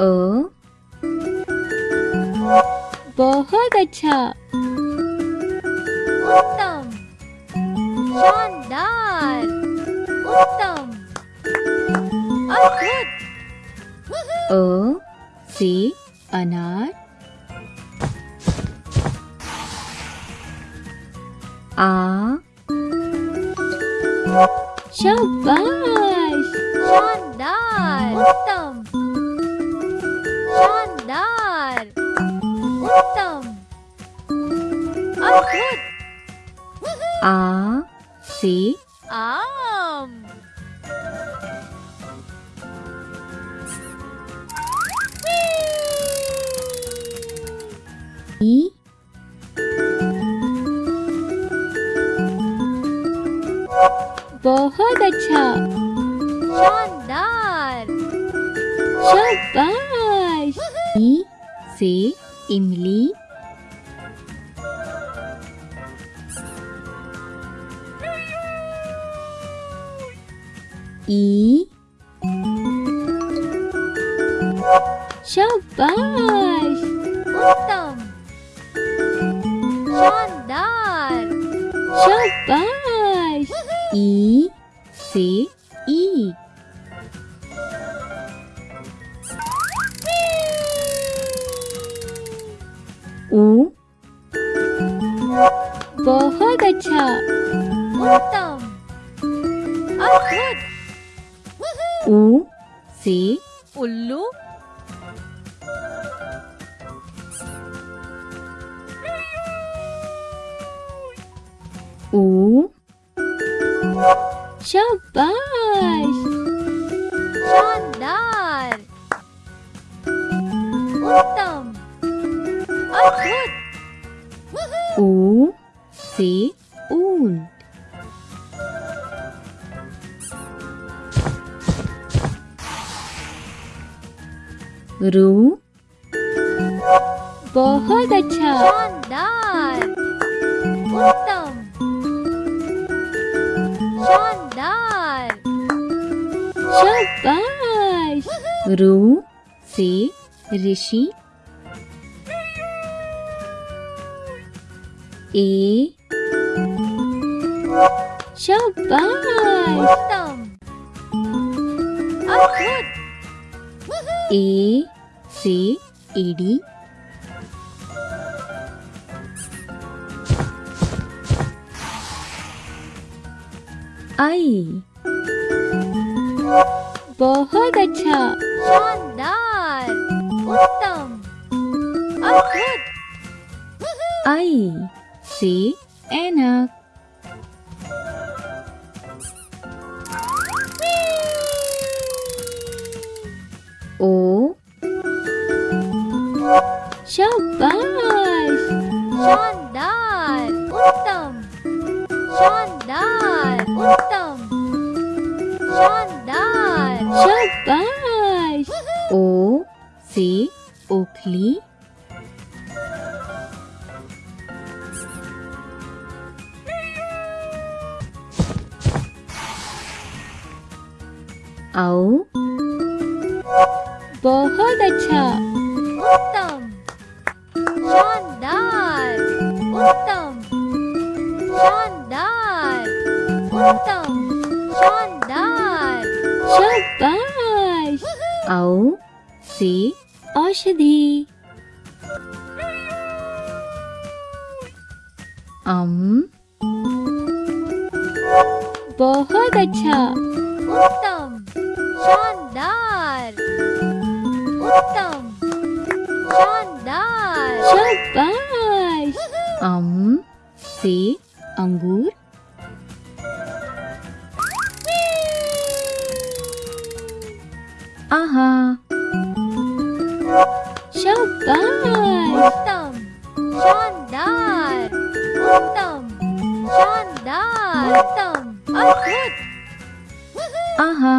अ? बहुत अच्छा। उत्तम। शानदार। उत्तम। अद्भुत। अ से अनार। आ? शाबाश। शानदार। उत्तम। आ से आम ई बहुत अच्छा शानदार शाबाश ई से इमली ई शाबाश उत्तम शानदार शाबाश ई से ऊ बहुत अच्छा ऊ से उल्लू ऊ शाबाश रू बहुत अच्छा। शानदार। उत्तम। शानदार। शाबाश। रू से ऋषि। ए। शाबाश। उत्तम। अद्भुत। ए से एडी आई। बहुत अच्छा। शानदार। उत्तम। अद्भुत। आई से ऐनक ओ शाबाश शानदार उत्तम शानदार उत्तम शानदार शाबाश ओ से ओखली आओ बहुत अच्छा। उत्तम। शानदार। उत्तम। शानदार। उत्तम। शानदार। शाबाश। आओ से। औषधि। अम। बहुत अच्छा। उत्तम। शानदार। Uttam. Shandar. Shabash. Am, se, angur. Aha. Shabash. Uttam. Shandar. Uttam. Shandar. Uttam. Adbhut. Aha.